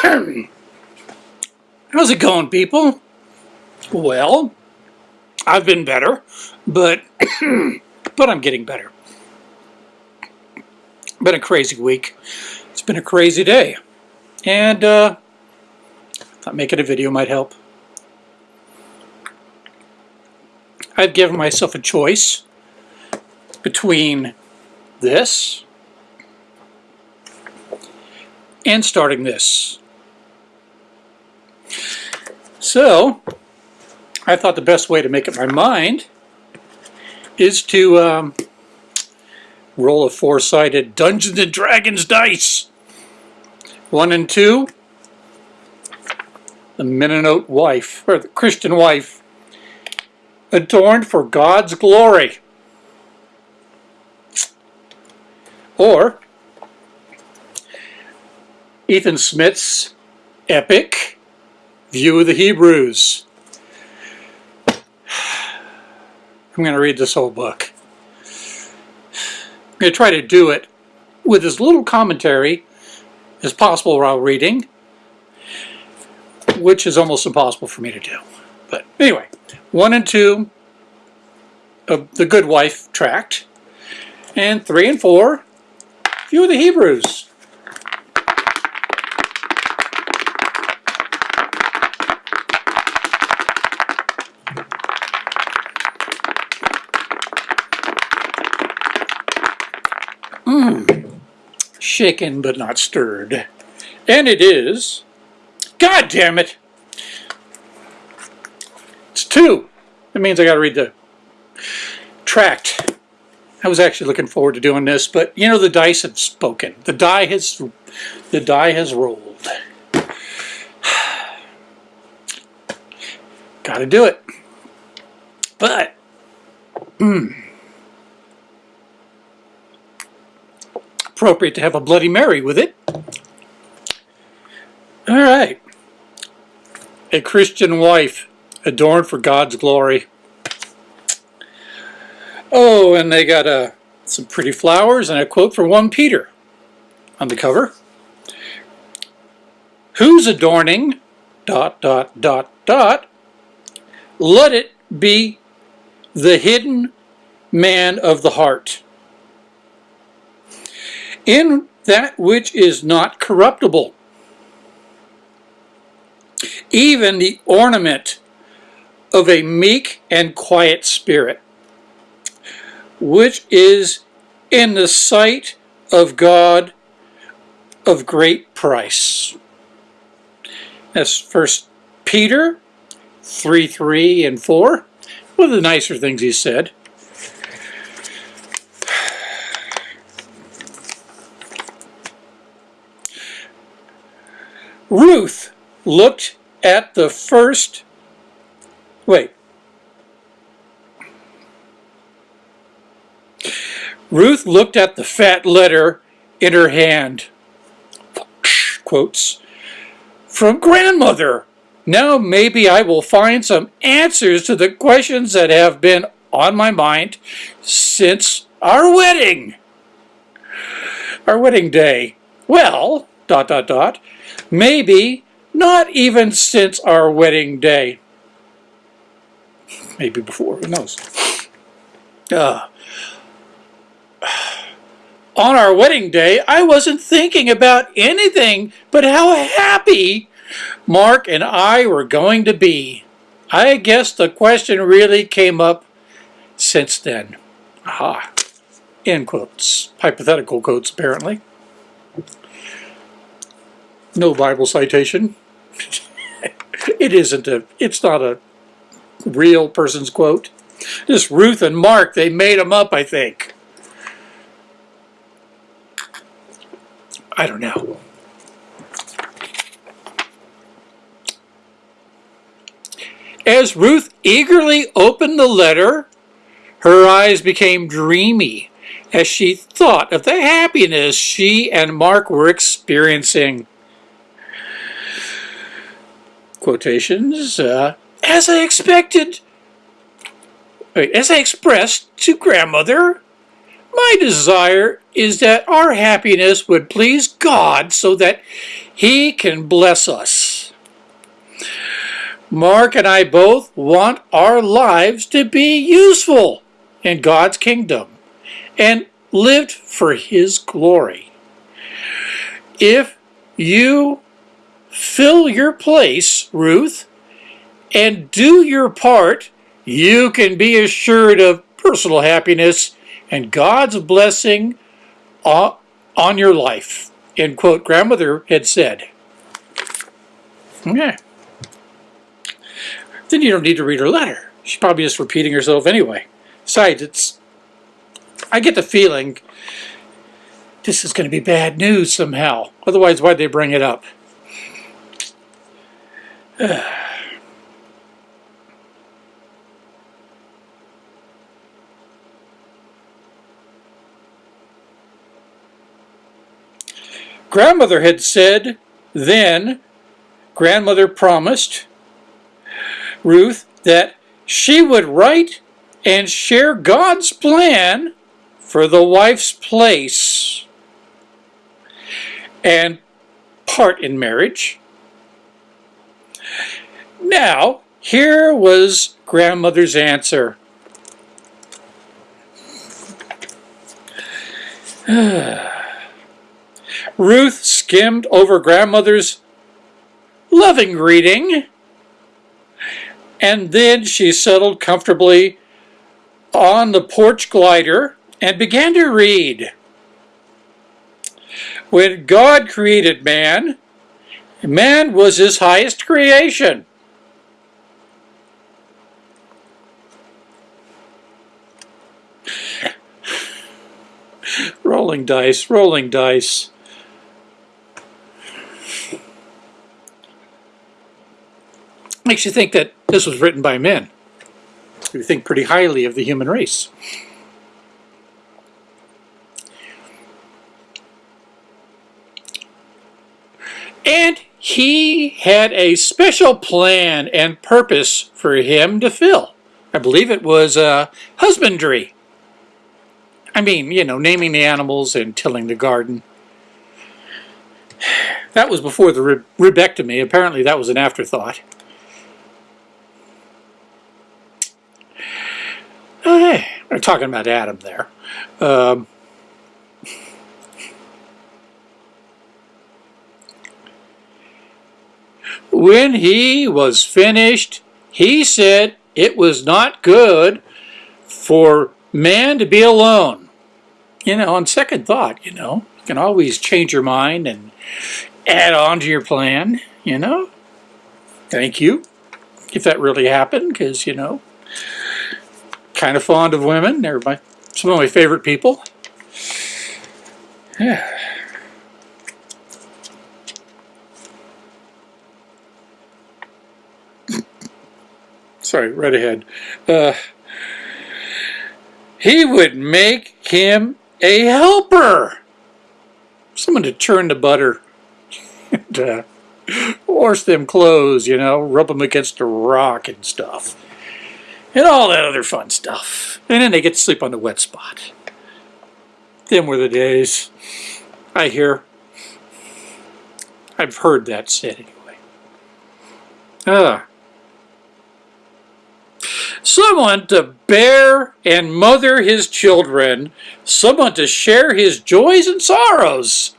How's it going, people? Well, I've been better, but but I'm getting better. Been a crazy week. It's been a crazy day, and uh, thought making a video might help. I've given myself a choice between this and starting this. So, I thought the best way to make up my mind is to um, roll a four-sided Dungeons and Dragons dice. One and two, the Mennonite wife, or the Christian wife, adorned for God's glory. Or Ethan Smith's epic View of the Hebrews. I'm going to read this whole book. I'm going to try to do it with as little commentary as possible while reading, which is almost impossible for me to do. But anyway, one and two of the Good Wife tract, and three and four, View of the Hebrews. Shaken but not stirred. And it is, God damn it, it's two. That means I got to read the tract. I was actually looking forward to doing this, but you know the dice have spoken. The die has, the die has rolled. got to do it. But, hmm. Appropriate to have a Bloody Mary with it. All right. A Christian wife adorned for God's glory. Oh, and they got uh, some pretty flowers and a quote from 1 Peter on the cover. Who's adorning, dot, dot, dot, dot, let it be the hidden man of the heart in that which is not corruptible. Even the ornament of a meek and quiet spirit, which is in the sight of God of great price. That's First Peter 3, 3 and 4. One of the nicer things he said. Ruth looked at the first, wait. Ruth looked at the fat letter in her hand, quotes, from grandmother. Now maybe I will find some answers to the questions that have been on my mind since our wedding. Our wedding day. Well, dot, dot, dot, Maybe not even since our wedding day. Maybe before, who knows. Uh, on our wedding day, I wasn't thinking about anything but how happy Mark and I were going to be. I guess the question really came up since then. Aha. End quotes. Hypothetical quotes, apparently no Bible citation. it isn't a, it's not a real person's quote. This Ruth and Mark, they made them up, I think. I don't know. As Ruth eagerly opened the letter, her eyes became dreamy as she thought of the happiness she and Mark were experiencing quotations, uh, as I expected, as I expressed to grandmother, my desire is that our happiness would please God so that He can bless us. Mark and I both want our lives to be useful in God's kingdom and lived for His glory. If you fill your place, Ruth, and do your part, you can be assured of personal happiness and God's blessing on your life. End quote, grandmother had said. Okay. Then you don't need to read her letter. She's probably just repeating herself anyway. Besides, it's, I get the feeling this is going to be bad news somehow. Otherwise, why'd they bring it up? Grandmother had said then, grandmother promised Ruth that she would write and share God's plan for the wife's place and part in marriage. Now, here was grandmother's answer. Ruth skimmed over grandmother's loving greeting, and then she settled comfortably on the porch glider and began to read. When God created man, man was his highest creation. Rolling dice, rolling dice. makes you think that this was written by men who think pretty highly of the human race. And he had a special plan and purpose for him to fill. I believe it was uh, husbandry. I mean, you know, naming the animals and tilling the garden. That was before the ribectomy. Apparently that was an afterthought. Hey, we're talking about Adam there. Um, when he was finished, he said it was not good for man to be alone. You know, on second thought, you know, you can always change your mind and add on to your plan, you know. Thank you, if that really happened, because, you know, kind of fond of women. They're my, some of my favorite people. Yeah. Sorry, right ahead. Uh, he would make him a helper. Someone to churn the butter and uh, wash them clothes, you know, rub them against a rock and stuff and all that other fun stuff. And then they get to sleep on the wet spot. Them were the days. I hear. I've heard that said anyway. Ah. Someone to bear and mother his children, someone to share his joys and sorrows,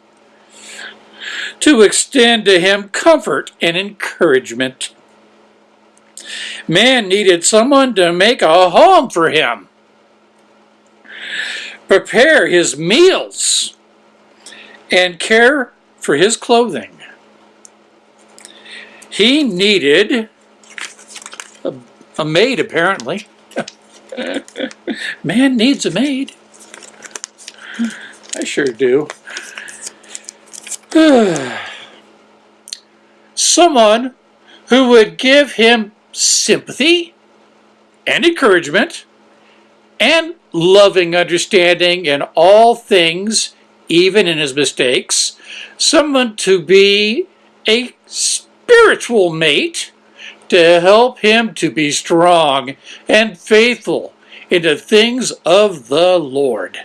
to extend to him comfort and encouragement. Man needed someone to make a home for him, prepare his meals, and care for his clothing. He needed a, maid, apparently. Man needs a maid. I sure do. Someone who would give him sympathy and encouragement and loving understanding in all things, even in his mistakes, someone to be a spiritual mate to help him to be strong and faithful in the things of the Lord.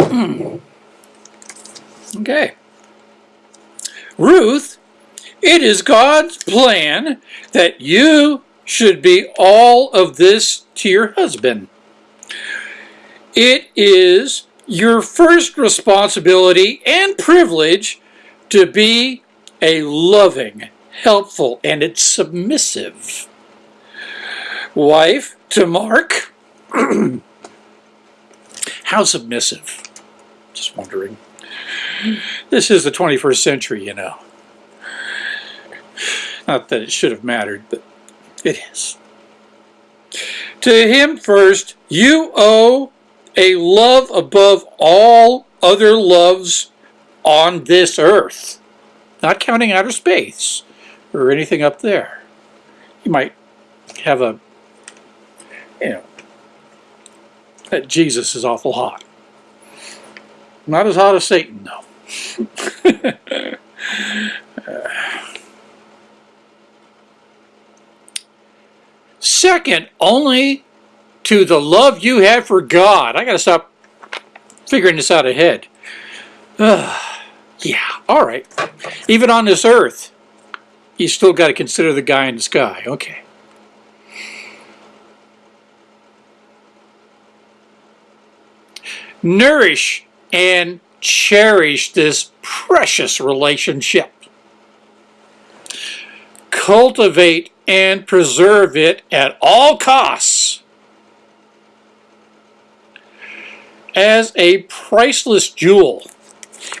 Hmm. okay. Ruth, it is God's plan that you should be all of this to your husband. It is your first responsibility and privilege to be a loving, helpful, and it's submissive wife to Mark. How submissive? Just wondering. This is the 21st century, you know. Not that it should have mattered, but it is. To him first, you owe a love above all other loves on this earth. Not counting outer space or anything up there. You might have a, you know, that Jesus is awful hot. Not as hot as Satan, though. Second, only to the love you have for God. I got to stop figuring this out ahead. Uh, yeah, all right. Even on this earth, you still got to consider the guy in the sky. Okay. Nourish and cherish this precious relationship. Cultivate and preserve it at all costs as a priceless jewel.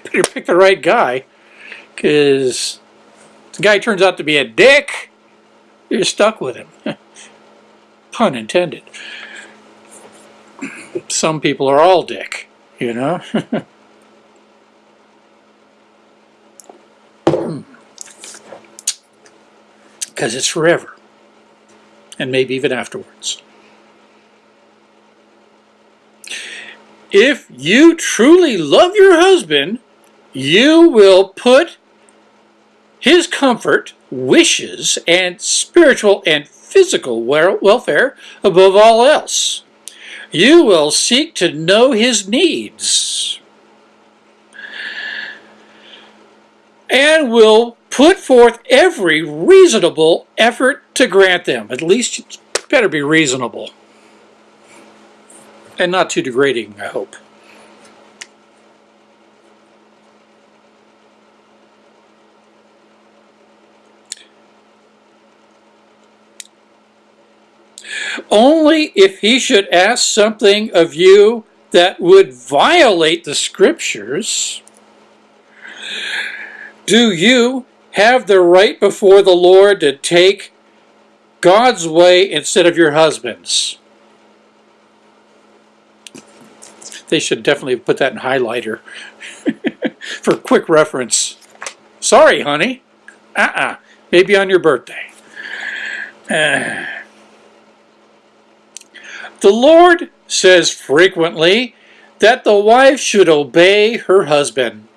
Better pick the right guy because the guy turns out to be a dick, you're stuck with him. Pun intended. Some people are all dick, you know? Hmm. Because it's forever. And maybe even afterwards. If you truly love your husband, you will put his comfort, wishes, and spiritual and physical welfare above all else. You will seek to know his needs and will put forth every reasonable effort to grant them. At least it better be reasonable. And not too degrading, I hope. Only if he should ask something of you that would violate the scriptures, do you have the right before the Lord to take God's way instead of your husband's. They should definitely put that in highlighter for quick reference. Sorry, honey. Uh-uh. Maybe on your birthday. Uh. The Lord says frequently that the wife should obey her husband.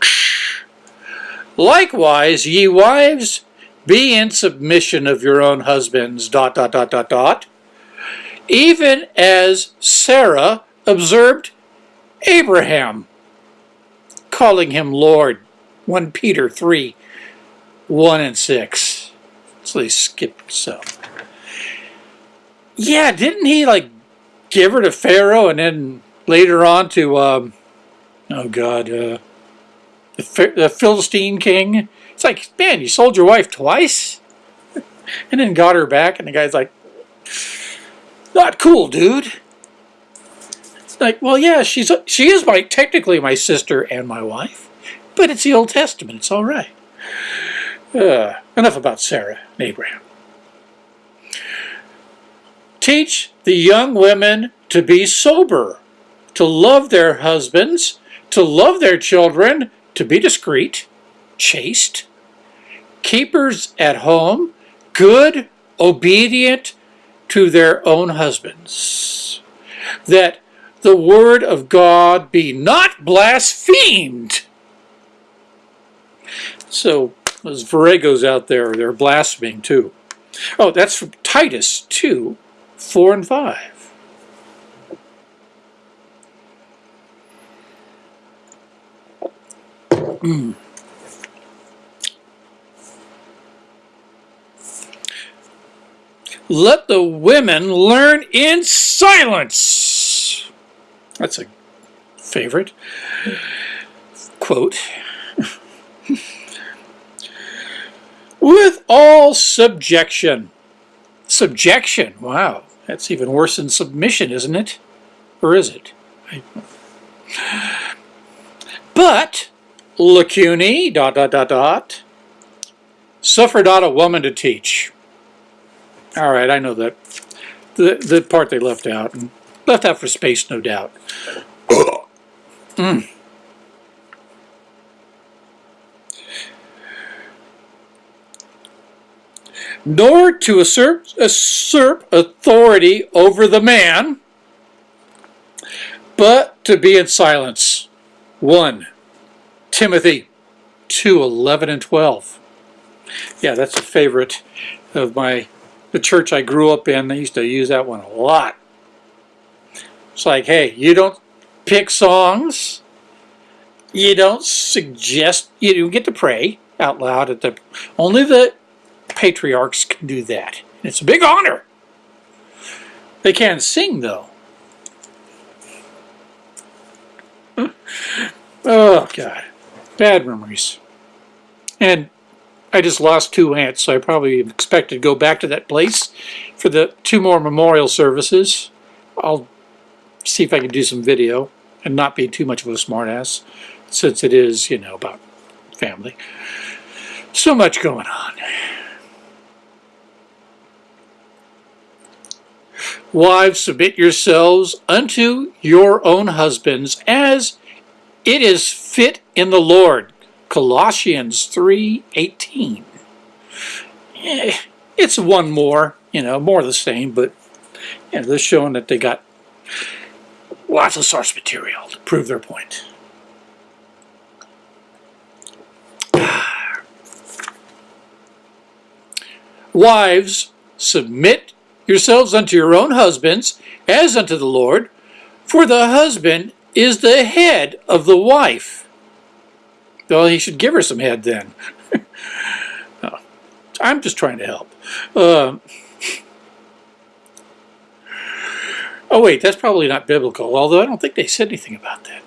Likewise, ye wives, be in submission of your own husbands, dot, dot, dot, dot, dot, even as Sarah observed Abraham, calling him Lord, 1 Peter 3, 1 and 6. So they skipped some. Yeah, didn't he, like, give her to Pharaoh and then later on to, um, oh God, uh, the, the Philistine king. It's like, man, you sold your wife twice? and then got her back, and the guy's like, not cool, dude. It's like, well, yeah, she's she is my technically my sister and my wife, but it's the Old Testament. It's all right. Uh, enough about Sarah and Abraham. Teach the young women to be sober, to love their husbands, to love their children, to be discreet, chaste, keepers at home, good, obedient to their own husbands, that the word of God be not blasphemed. So those Viragos out there, they're blaspheming too. Oh, that's from Titus 2, 4 and 5. Hmm. Let the women learn in silence. That's a favorite quote. With all subjection. Subjection, wow, that's even worse than submission, isn't it? Or is it? But, lacunae, dot, dot, dot, dot, suffer not a woman to teach. All right, I know that. The, the part they left out. Left out for space, no doubt. mm. Nor to usurp authority over the man, but to be in silence. 1 Timothy 2 11 and 12. Yeah, that's a favorite of my the church I grew up in. I used to use that one a lot. It's like, hey, you don't pick songs. You don't suggest. You don't get to pray out loud at the. Only the patriarchs can do that. It's a big honor. They can't sing though. Oh, God. Bad memories. And I just lost two aunts, so I probably expected to go back to that place for the two more memorial services. I'll see if I can do some video and not be too much of a smartass, since it is, you know, about family. So much going on. Wives, submit yourselves unto your own husbands as it is fit in the Lord. Colossians 3.18. Eh, it's one more, you know, more the same, but you know, they're showing that they got lots of source material to prove their point. Wives, submit yourselves unto your own husbands, as unto the Lord, for the husband is the head of the wife. Well, he should give her some head then. oh, I'm just trying to help. Uh, oh, wait, that's probably not biblical, although I don't think they said anything about that.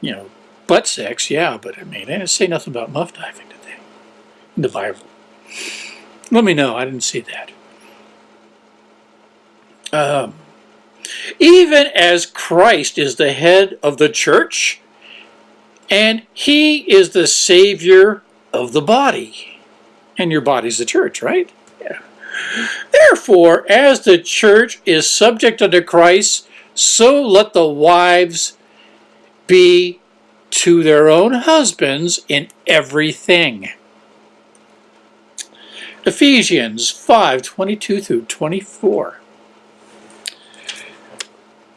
You know, butt sex, yeah, but I mean, they didn't say nothing about muff diving, did they? In the Bible. Let me know, I didn't see that. Um, even as Christ is the head of the church, and he is the Savior of the body. And your body's the church, right? Therefore, as the church is subject unto Christ, so let the wives be to their own husbands in everything. Ephesians 5, 22 through 24.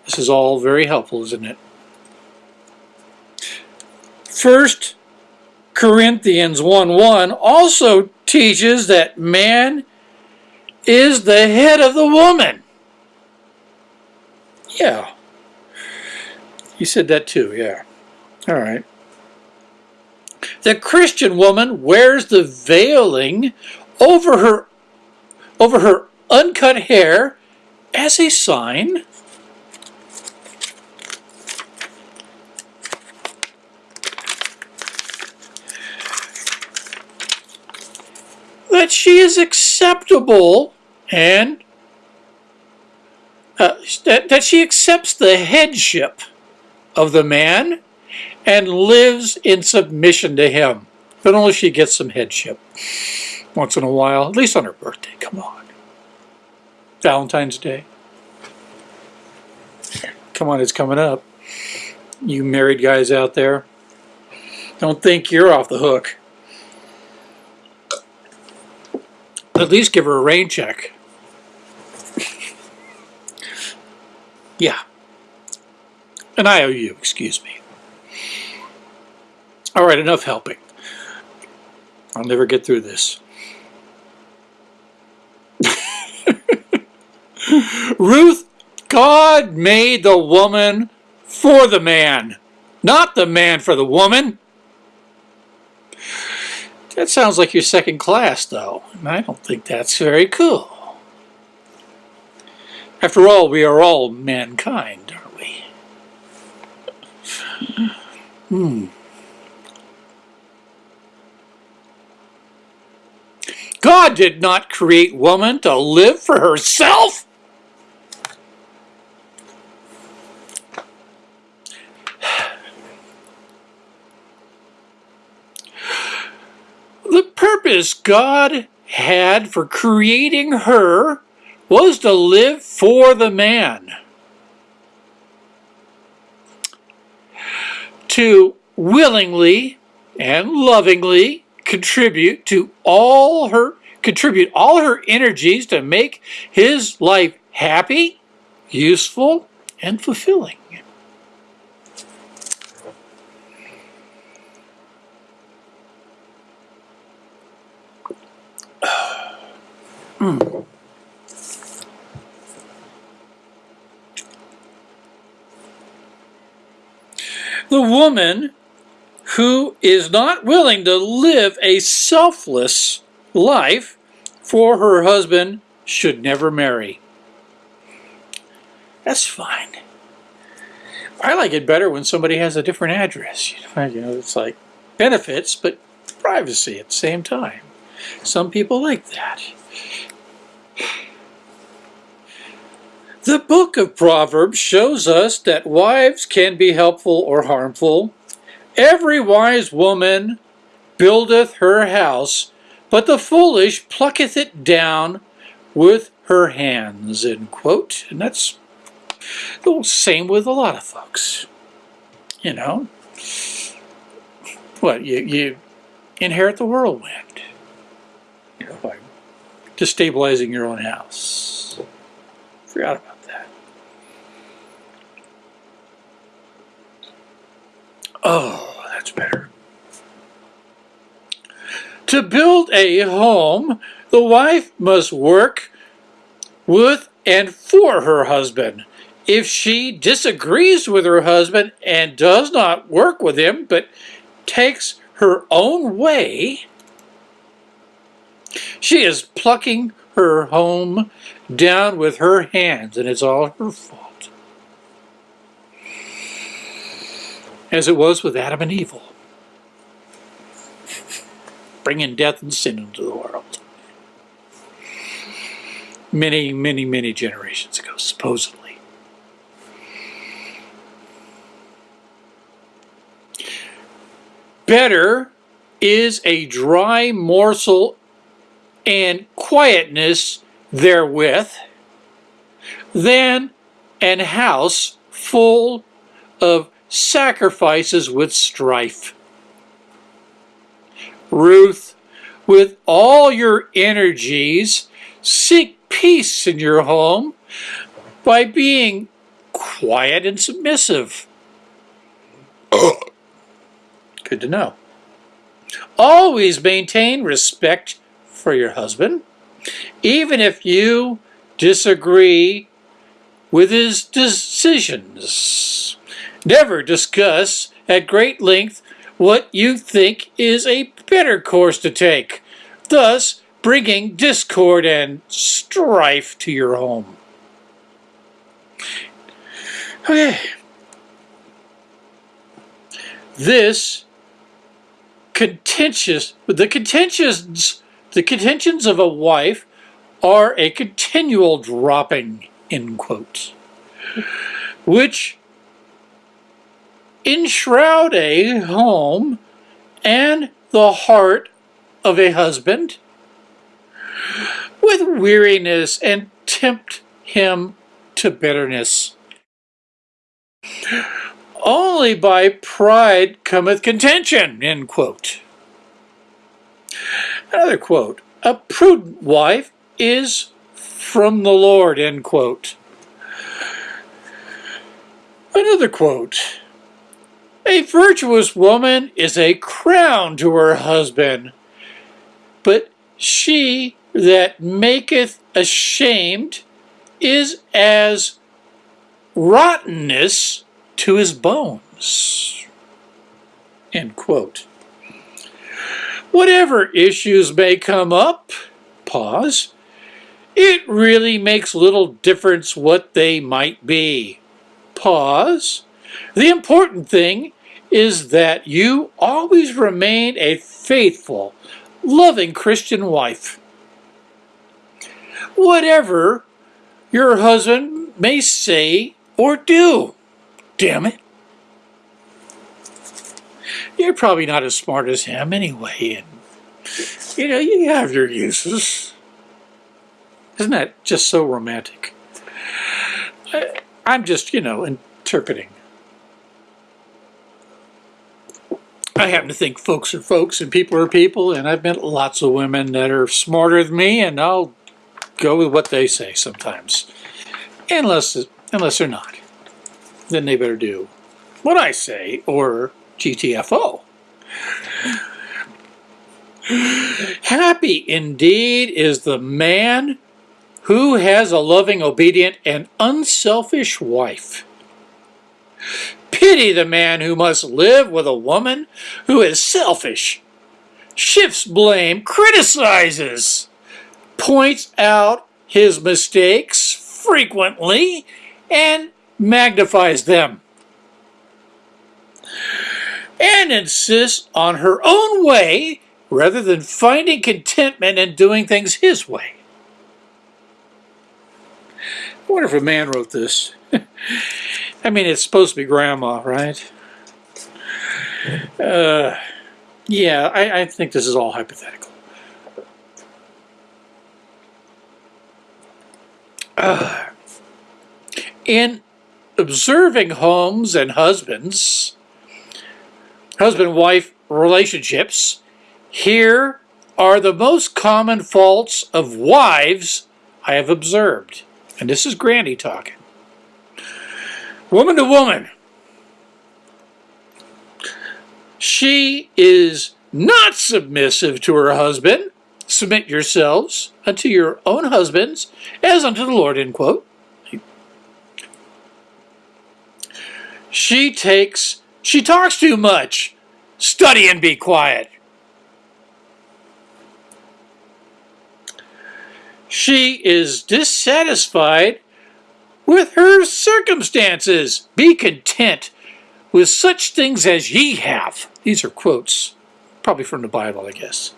This is all very helpful, isn't it? First Corinthians 1.1 also teaches that man is the head of the woman. Yeah. He said that too, yeah. All right. The Christian woman wears the veiling over her over her uncut hair as a sign that she is acceptable and uh, that, that she accepts the headship of the man and lives in submission to him. But only she gets some headship once in a while, at least on her birthday. Come on. Valentine's Day. Come on, it's coming up. You married guys out there, don't think you're off the hook. At least give her a rain check. Yeah. An IOU, excuse me. All right, enough helping. I'll never get through this. Ruth, God made the woman for the man, not the man for the woman. That sounds like you're second class, though, and I don't think that's very cool. After all, we are all mankind, aren't we? Hmm. God did not create woman to live for herself. The purpose God had for creating her was to live for the man. To willingly and lovingly contribute to all her contribute all her energies to make his life happy, useful, and fulfilling. Mm. The woman who is not willing to live a selfless life for her husband should never marry. That's fine. I like it better when somebody has a different address. You know, it's like benefits, but privacy at the same time. Some people like that. The book of Proverbs shows us that wives can be helpful or harmful. Every wise woman buildeth her house, but the foolish plucketh it down with her hands, end quote. And that's the same with a lot of folks. You know, what, you, you inherit the whirlwind, you know, by destabilizing your own house. Forgot about that. Oh, that's better. To build a home, the wife must work with and for her husband. If she disagrees with her husband and does not work with him, but takes her own way, she is plucking her home down with her hands, and it's all her fault. As it was with Adam and Evil bringing death and sin into the world. Many, many, many generations ago, supposedly. Better is a dry morsel and quietness therewith than an house full of sacrifices with strife. Ruth, with all your energies, seek peace in your home by being quiet and submissive. Good to know. Always maintain respect for your husband, even if you disagree with his decisions. Never discuss at great length what you think is a better course to take, thus bringing discord and strife to your home. Okay. This contentious, the contentions, the contentions of a wife are a continual dropping, in quotes, which enshroud a home and the heart of a husband with weariness and tempt him to bitterness. Only by pride cometh contention, end quote. Another quote, a prudent wife is from the Lord, end quote. Another quote, a virtuous woman is a crown to her husband, but she that maketh ashamed is as rottenness to his bones. End quote. Whatever issues may come up, pause, it really makes little difference what they might be. Pause. The important thing is that you always remain a faithful, loving Christian wife. Whatever your husband may say or do, damn it. You're probably not as smart as him anyway, and you know, you have your uses. Isn't that just so romantic? I, I'm just, you know, interpreting. I happen to think folks are folks and people are people, and I've met lots of women that are smarter than me, and I'll go with what they say sometimes. Unless, unless they're not. Then they better do what I say, or GTFO. Happy indeed is the man who has a loving, obedient, and unselfish wife. Pity the man who must live with a woman who is selfish, shifts blame, criticizes, points out his mistakes frequently, and magnifies them, and insists on her own way rather than finding contentment in doing things his way. I wonder if a man wrote this. I mean, it's supposed to be grandma, right? Uh, yeah, I, I think this is all hypothetical. Uh, in observing homes and husbands, husband-wife relationships, here are the most common faults of wives I have observed. And this is Granny talking. Woman to woman. She is not submissive to her husband. Submit yourselves unto your own husbands as unto the Lord, end quote. She takes, she talks too much. Study and be quiet. She is dissatisfied with her circumstances. Be content with such things as ye have. These are quotes, probably from the Bible, I guess.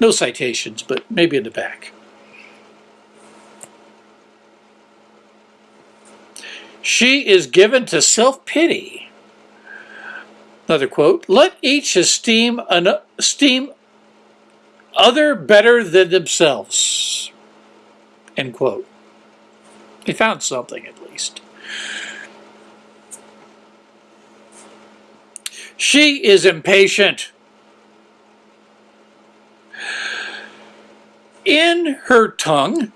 No citations, but maybe in the back. She is given to self-pity. Another quote, let each esteem, an, esteem other better than themselves. End quote. He found something at least. She is impatient. In her tongue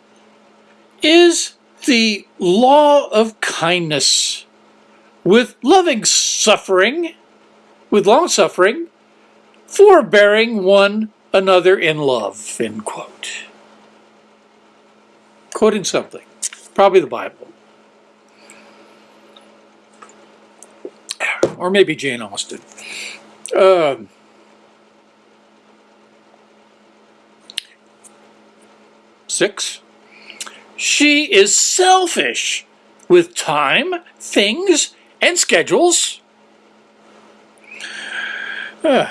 is the law of kindness, with loving suffering, with long suffering, forbearing one another in love, end quote. Quoting something. Probably the Bible. Or maybe Jane Austen. Um, six. She is selfish with time, things, and schedules. Uh,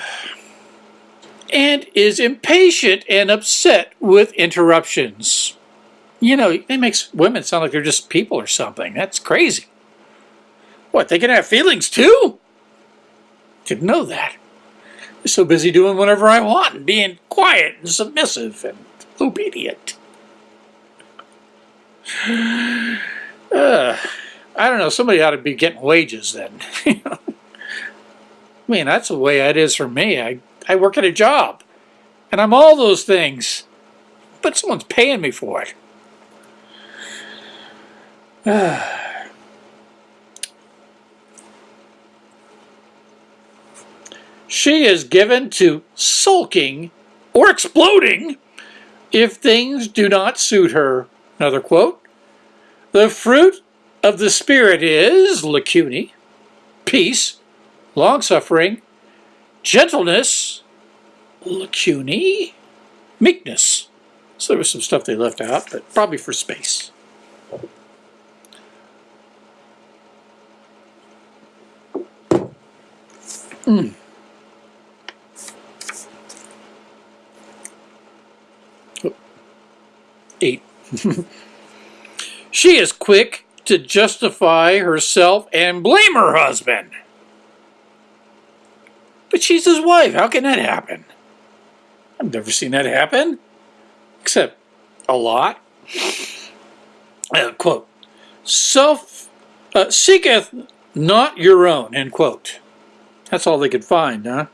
and is impatient and upset with interruptions you know, it makes women sound like they're just people or something. That's crazy. What, they can have feelings too? Didn't know that. I'm so busy doing whatever I want and being quiet and submissive and obedient. Uh, I don't know, somebody ought to be getting wages then. I mean, that's the way it is for me. I, I work at a job, and I'm all those things, but someone's paying me for it. she is given to sulking or exploding if things do not suit her. Another quote. The fruit of the Spirit is lacunae, peace, long-suffering, gentleness, lacunae, meekness. So there was some stuff they left out, but probably for space. Mm. Eight. she is quick to justify herself and blame her husband. But she's his wife. How can that happen? I've never seen that happen, except a lot. Uh, quote, self uh, seeketh not your own, end quote. That's all they could find, huh?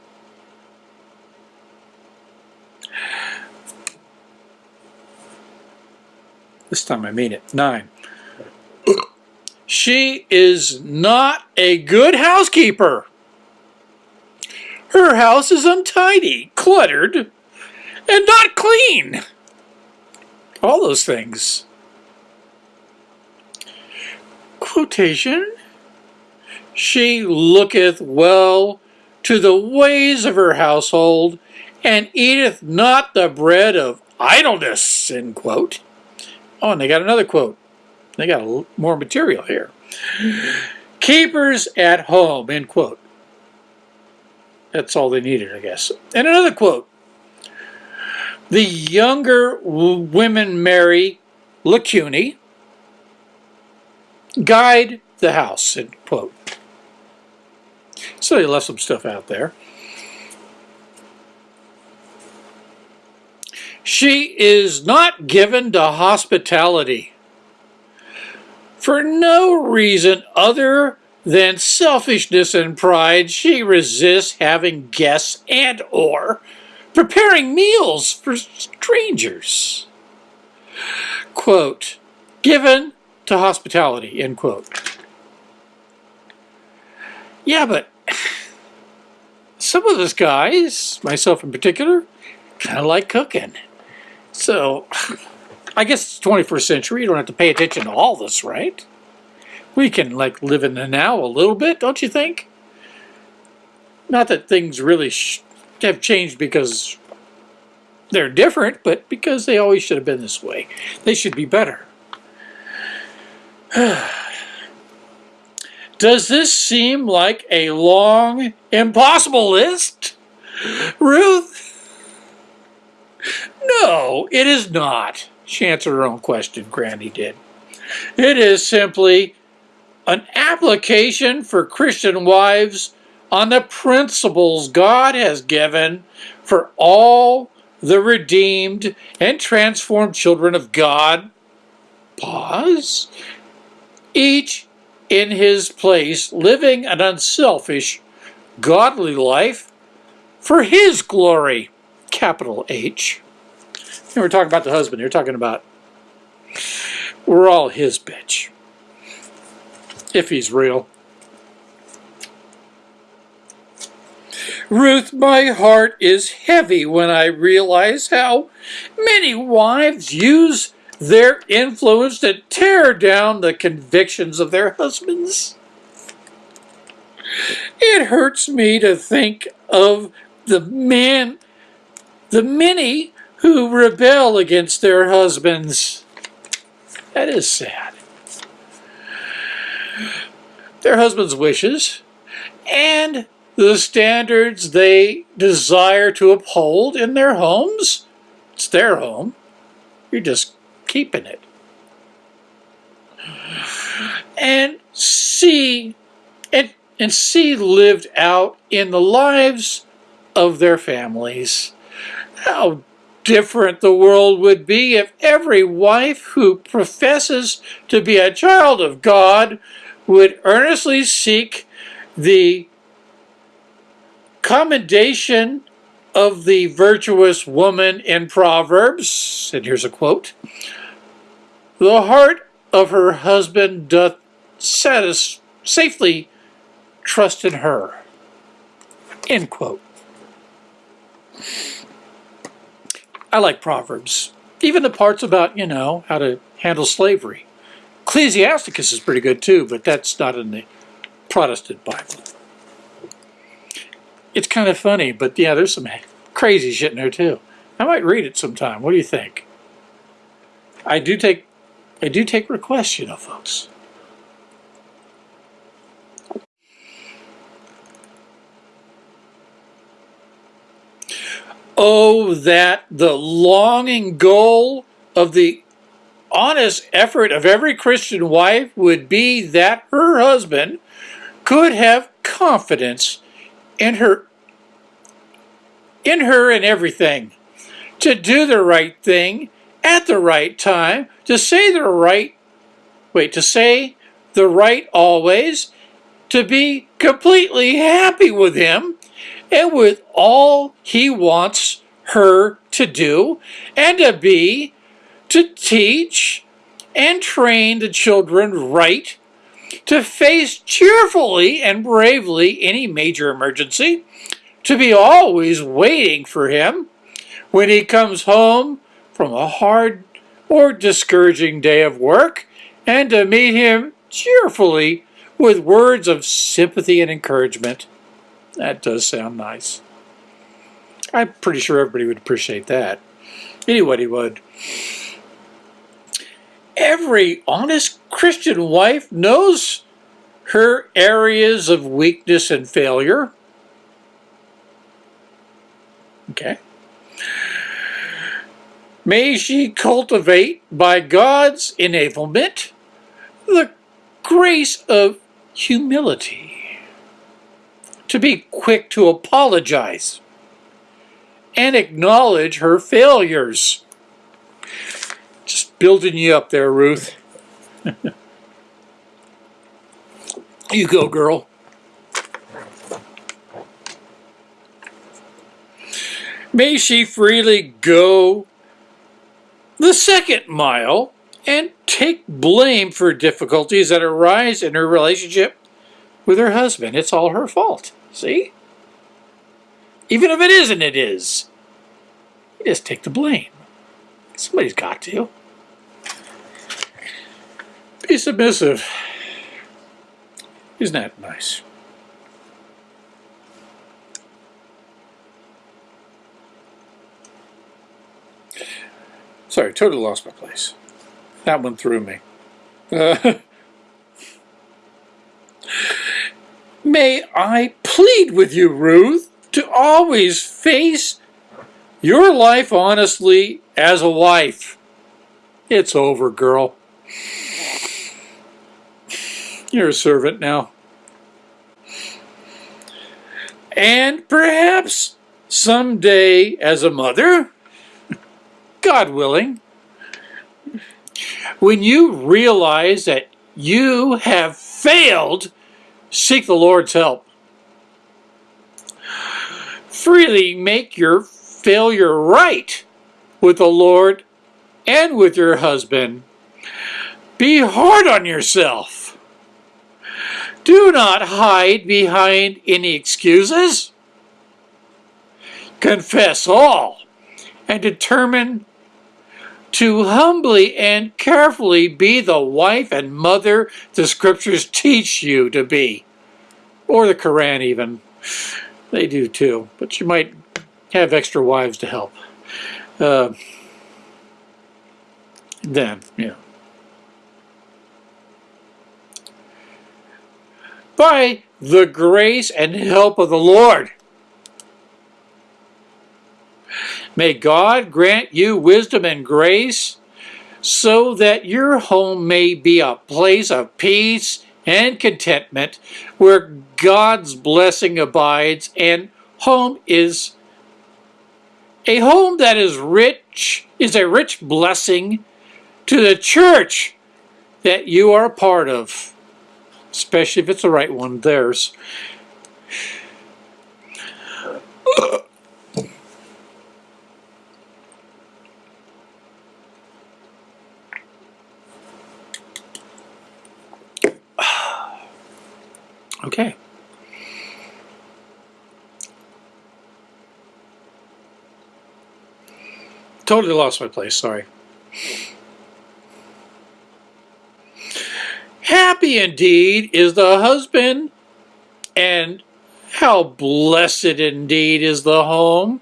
This time I mean it. Nine. She is not a good housekeeper. Her house is untidy, cluttered, and not clean. All those things. Quotation. She looketh well to the ways of her household, and eateth not the bread of idleness, end quote. Oh, and they got another quote. They got a, more material here. Keepers at home, end quote. That's all they needed, I guess. And another quote. The younger women marry lacunae, guide the house, end quote. So they left some stuff out there. She is not given to hospitality for no reason other than selfishness and pride. She resists having guests and or preparing meals for strangers. Quote, given to hospitality, end quote. Yeah, but some of us guys, myself in particular, kind of like cooking. So, I guess it's 21st century. You don't have to pay attention to all this, right? We can, like, live in the now a little bit, don't you think? Not that things really have changed because they're different, but because they always should have been this way. They should be better. Does this seem like a long, impossible list? Ruth? No, it is not. She answered her own question, Granny did. It is simply an application for Christian wives on the principles God has given for all the redeemed and transformed children of God. Pause. Each in his place, living an unselfish, godly life for his glory, capital H. And we're talking about the husband. You're talking about we're all his bitch. If he's real. Ruth, my heart is heavy when I realize how many wives use their influence to tear down the convictions of their husbands. It hurts me to think of the man, the many who rebel against their husbands. That is sad. Their husbands' wishes and the standards they desire to uphold in their homes. It's their home. You're just keeping it. And see and, and see lived out in the lives of their families. How different the world would be if every wife who professes to be a child of God would earnestly seek the commendation of the virtuous woman in Proverbs. And here's a quote. The heart of her husband doth satis safely trust in her. End quote. I like Proverbs. Even the parts about, you know, how to handle slavery. Ecclesiasticus is pretty good too, but that's not in the Protestant Bible. It's kind of funny, but yeah, there's some crazy shit in there too. I might read it sometime. What do you think? I do take I do take requests, you know, folks. Oh, that the longing goal of the honest effort of every Christian wife would be that her husband could have confidence in her in her and everything to do the right thing at the right time to say the right wait to say the right always to be completely happy with him and with all he wants her to do and to be to teach and train the children right, to face cheerfully and bravely any major emergency, to be always waiting for him. When he comes home from a hard or discouraging day of work, and to meet him cheerfully with words of sympathy and encouragement. That does sound nice. I'm pretty sure everybody would appreciate that. Anybody would every honest Christian wife knows her areas of weakness and failure. Okay. May she cultivate by God's enablement the grace of humility, to be quick to apologize and acknowledge her failures Just building you up there, Ruth. you go, girl. May she freely go the second mile and take blame for difficulties that arise in her relationship with her husband. It's all her fault. See? Even if it isn't, it is. You just take the blame. Somebody's got to. Be submissive. Isn't that nice? Sorry, totally lost my place. That one threw me. Uh, may I plead with you, Ruth, to always face your life honestly as a wife. It's over, girl. You're a servant now. And perhaps someday as a mother, God willing, when you realize that you have failed, seek the Lord's help. Freely make your failure right with the Lord and with your husband. Be hard on yourself. Do not hide behind any excuses. Confess all and determine to humbly and carefully be the wife and mother the scriptures teach you to be. Or the Quran even. They do too, but you might have extra wives to help. Uh, then, yeah. by the grace and help of the Lord. May God grant you wisdom and grace so that your home may be a place of peace and contentment where God's blessing abides and home is a home that is rich is a rich blessing to the church that you are a part of especially if it's the right one, theirs. Okay. Totally lost my place, sorry. Happy indeed is the husband, and How blessed indeed is the home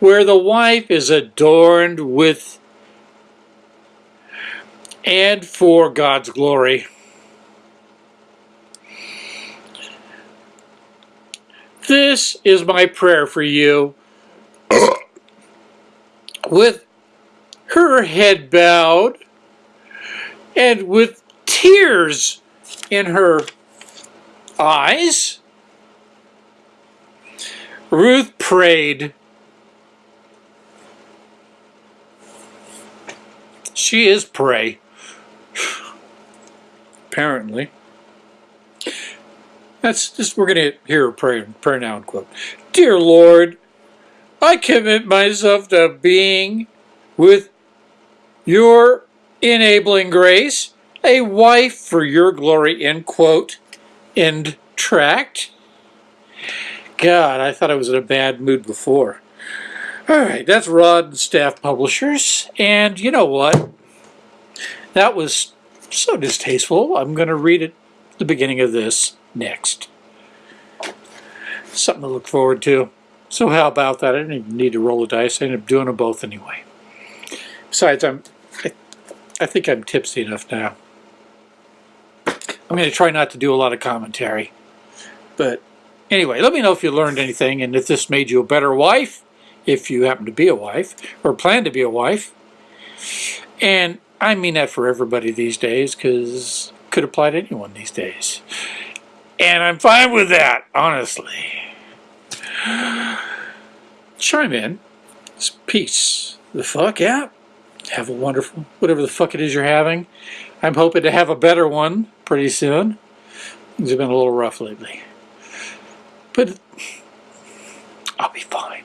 where the wife is adorned with and for God's glory. This is my prayer for you. with her head bowed and with tears in her eyes, Ruth prayed. She is prey. Apparently. That's just, we're going to hear a prayer, prayer now, quote. Dear Lord, I commit myself to being with your enabling grace, a wife for your glory, end quote, end tract. God, I thought I was in a bad mood before. All right, that's Rod and Staff Publishers. And you know what? That was so distasteful. I'm going to read it the beginning of this next. Something to look forward to. So how about that? I didn't even need to roll the dice. I ended up doing them both anyway. Besides, I'm, I, I think I'm tipsy enough now. I'm going to try not to do a lot of commentary. But anyway, let me know if you learned anything and if this made you a better wife, if you happen to be a wife, or plan to be a wife. And I mean that for everybody these days, because could apply to anyone these days. And I'm fine with that, honestly. Chime in. Peace. The fuck out. Have a wonderful, whatever the fuck it is you're having. I'm hoping to have a better one pretty soon. Things have been a little rough lately. But I'll be fine.